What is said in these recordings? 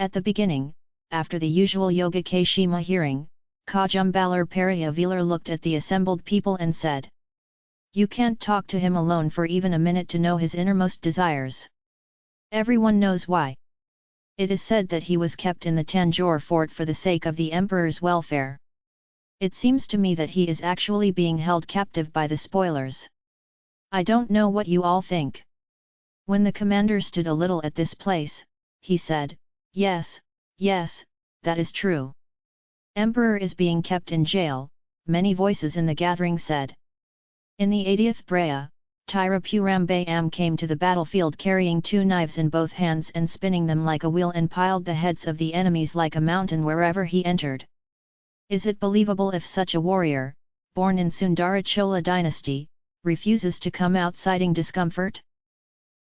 At the beginning, after the usual Yoga Kshema hearing, Kajumbalar Periyavelar looked at the assembled people and said, You can't talk to him alone for even a minute to know his innermost desires. Everyone knows why. It is said that he was kept in the Tanjore fort for the sake of the emperor's welfare. It seems to me that he is actually being held captive by the spoilers. I don't know what you all think. When the commander stood a little at this place, he said, Yes, yes, that is true. Emperor is being kept in jail, many voices in the gathering said. In the 80th brea, Braya, Tirupurambam came to the battlefield carrying two knives in both hands and spinning them like a wheel and piled the heads of the enemies like a mountain wherever he entered. Is it believable if such a warrior, born in Sundarachola dynasty, refuses to come out citing discomfort?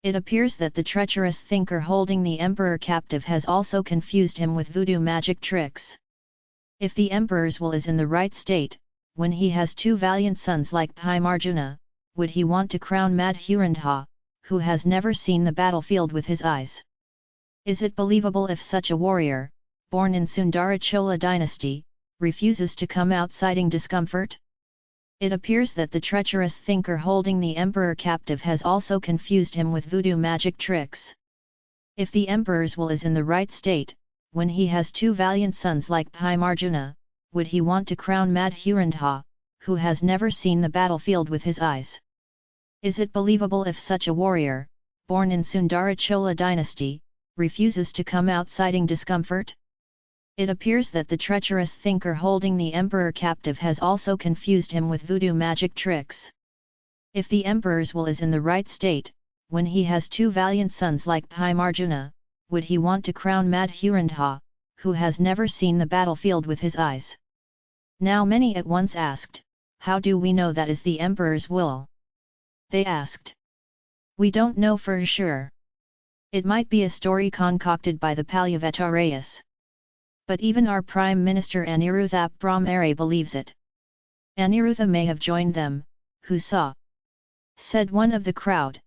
It appears that the treacherous thinker holding the emperor captive has also confused him with voodoo magic tricks. If the emperor's will is in the right state, when he has two valiant sons like Bhimarjuna, would he want to crown Madhurandha, who has never seen the battlefield with his eyes? Is it believable if such a warrior, born in Sundarachola dynasty, refuses to come out citing discomfort? It appears that the treacherous thinker holding the emperor captive has also confused him with voodoo magic tricks. If the emperor's will is in the right state, when he has two valiant sons like Bhimarjuna, would he want to crown Madhurandha, who has never seen the battlefield with his eyes? Is it believable if such a warrior, born in Sundarachola dynasty, refuses to come out citing discomfort? It appears that the treacherous thinker holding the emperor captive has also confused him with voodoo magic tricks. If the emperor's will is in the right state, when he has two valiant sons like Bhimarjuna, would he want to crown Madhurandha, who has never seen the battlefield with his eyes? Now many at once asked, how do we know that is the emperor's will? They asked. We don't know for sure. It might be a story concocted by the Palyavatarayas but even our Prime Minister Aniruddha Brahmare believes it. Aniruddha may have joined them, who saw? Said one of the crowd.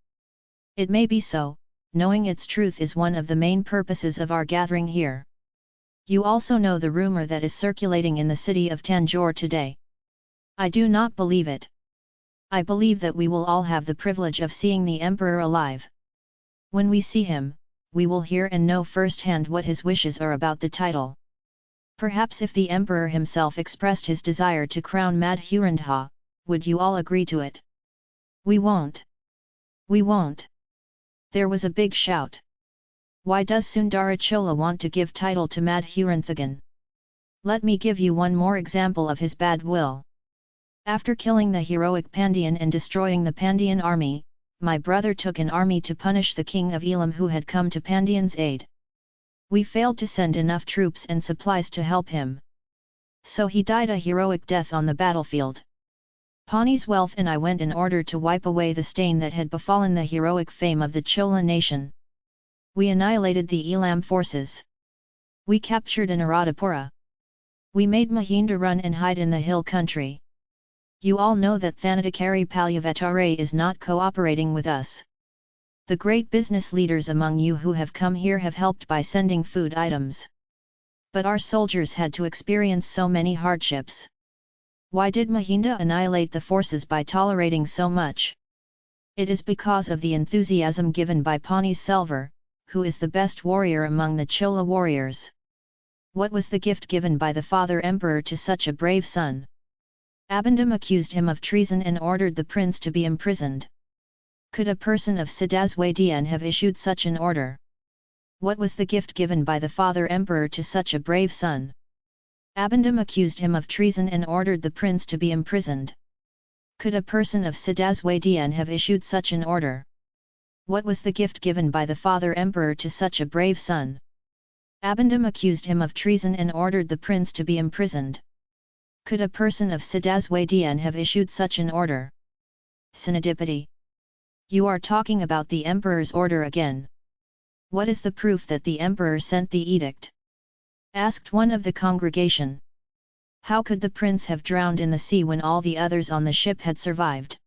It may be so, knowing its truth is one of the main purposes of our gathering here. You also know the rumor that is circulating in the city of Tanjore today. I do not believe it. I believe that we will all have the privilege of seeing the Emperor alive. When we see him, we will hear and know firsthand what his wishes are about the title. Perhaps if the emperor himself expressed his desire to crown Madhurandha, would you all agree to it? We won't. We won't. There was a big shout. Why does Sundarachola want to give title to Madhuranthagan? Let me give you one more example of his bad will. After killing the heroic Pandyan and destroying the Pandyan army, my brother took an army to punish the king of Elam who had come to Pandyan's aid. We failed to send enough troops and supplies to help him. So he died a heroic death on the battlefield. Pawnee's wealth and I went in order to wipe away the stain that had befallen the heroic fame of the Chola nation. We annihilated the Elam forces. We captured Anuradhapura. We made Mahinda run and hide in the hill country. You all know that Thanadakari Palyavatare is not cooperating with us. The great business leaders among you who have come here have helped by sending food items. But our soldiers had to experience so many hardships. Why did Mahinda annihilate the forces by tolerating so much? It is because of the enthusiasm given by Pani Selvar, who is the best warrior among the Chola warriors. What was the gift given by the father emperor to such a brave son? Abandam accused him of treason and ordered the prince to be imprisoned. Could a person of Siddhaswadian have issued such an order? What was the gift given by the father emperor to such a brave son? Abandam accused him of treason and ordered the prince to be imprisoned. Could a person of Siddhaswadian have issued such an order? What was the gift given by the father emperor to such a brave son? Abandam accused him of treason and ordered the prince to be imprisoned. Could a person of Siddhaswadian have issued such an order? Sinadipati you are talking about the emperor's order again. What is the proof that the emperor sent the edict? Asked one of the congregation. How could the prince have drowned in the sea when all the others on the ship had survived?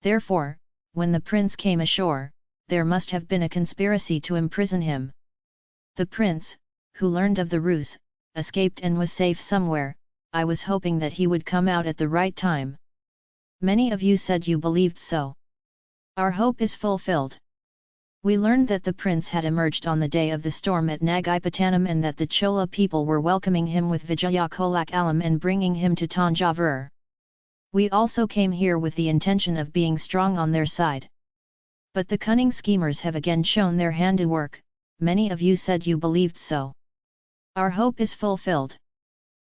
Therefore, when the prince came ashore, there must have been a conspiracy to imprison him. The prince, who learned of the ruse, escaped and was safe somewhere, I was hoping that he would come out at the right time. Many of you said you believed so. Our hope is fulfilled. We learned that the prince had emerged on the day of the storm at Nagapattinam and that the Chola people were welcoming him with Vijaya Kolakalam and bringing him to Tanjavur. We also came here with the intention of being strong on their side. But the cunning schemers have again shown their handiwork, many of you said you believed so. Our hope is fulfilled.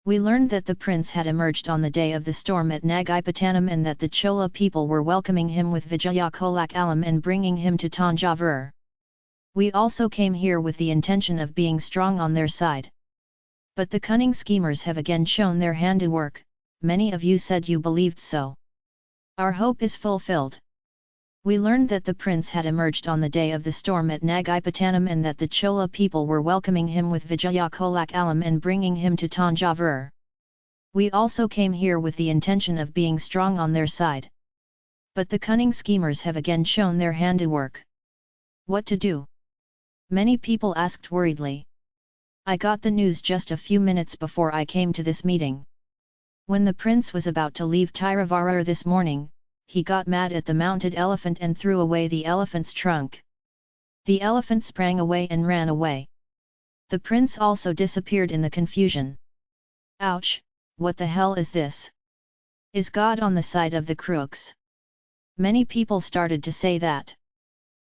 We learned that the prince had emerged on the day of the storm at Nagapattinam and that the Chola people were welcoming him with Vijaya Kolakalam and bringing him to Tanjavur. We also came here with the intention of being strong on their side. But the cunning schemers have again shown their handiwork, many of you said you believed so. Our hope is fulfilled. We learned that the prince had emerged on the day of the storm at Nagapattinam and that the Chola people were welcoming him with Vijaya Kolakalam and bringing him to Tanjavur. We also came here with the intention of being strong on their side. But the cunning schemers have again shown their handiwork. What to do? Many people asked worriedly. I got the news just a few minutes before I came to this meeting. When the prince was about to leave Tiruvarur this morning, he got mad at the mounted elephant and threw away the elephant's trunk. The elephant sprang away and ran away. The prince also disappeared in the confusion. Ouch, what the hell is this? Is God on the side of the crooks? Many people started to say that.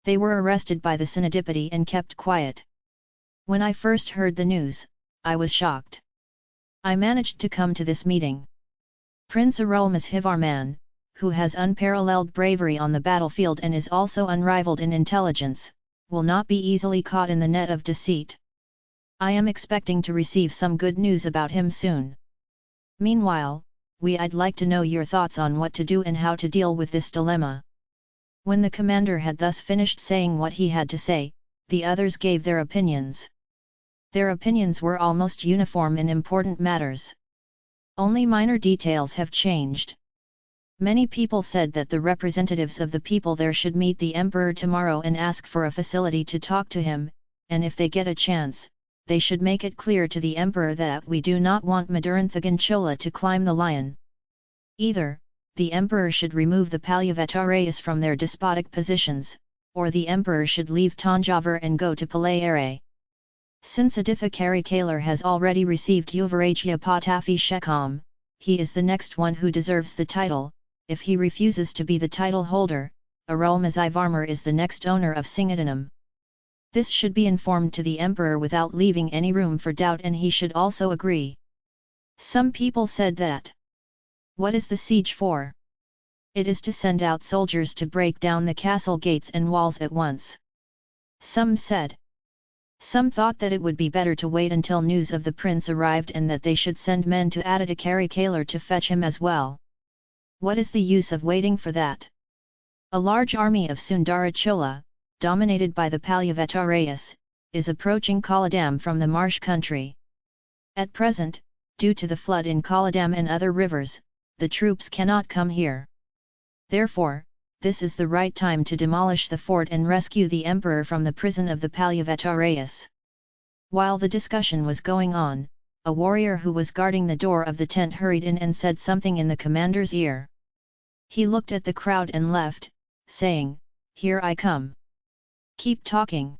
They were arrested by the Synodipity and kept quiet. When I first heard the news, I was shocked. I managed to come to this meeting. Prince Arulmozhivarman, who has unparalleled bravery on the battlefield and is also unrivaled in intelligence, will not be easily caught in the net of deceit. I am expecting to receive some good news about him soon. Meanwhile, we I'd like to know your thoughts on what to do and how to deal with this dilemma. When the commander had thus finished saying what he had to say, the others gave their opinions. Their opinions were almost uniform in important matters. Only minor details have changed. Many people said that the representatives of the people there should meet the emperor tomorrow and ask for a facility to talk to him, and if they get a chance, they should make it clear to the emperor that we do not want Maduranthagan Chola to climb the lion. Either, the emperor should remove the Palyavatarayas from their despotic positions, or the emperor should leave Tanjavur and go to Palayare. Since Aditha Karikalar has already received Yuvarajya Patafi Shekam, he is the next one who deserves the title, if he refuses to be the title holder, Arulmozhivarman is the next owner of Singadanam. This should be informed to the emperor without leaving any room for doubt and he should also agree. Some people said that. What is the siege for? It is to send out soldiers to break down the castle gates and walls at once. Some said. Some thought that it would be better to wait until news of the prince arrived and that they should send men to Aditya Karikalar to fetch him as well. What is the use of waiting for that? A large army of Sundara Chola, dominated by the Palyavatarayas, is approaching Kollidam from the marsh country. At present, due to the flood in Kollidam and other rivers, the troops cannot come here. Therefore, this is the right time to demolish the fort and rescue the emperor from the prison of the Palyavatarayas. While the discussion was going on, a warrior who was guarding the door of the tent hurried in and said something in the commander's ear. He looked at the crowd and left, saying, Here I come. Keep talking.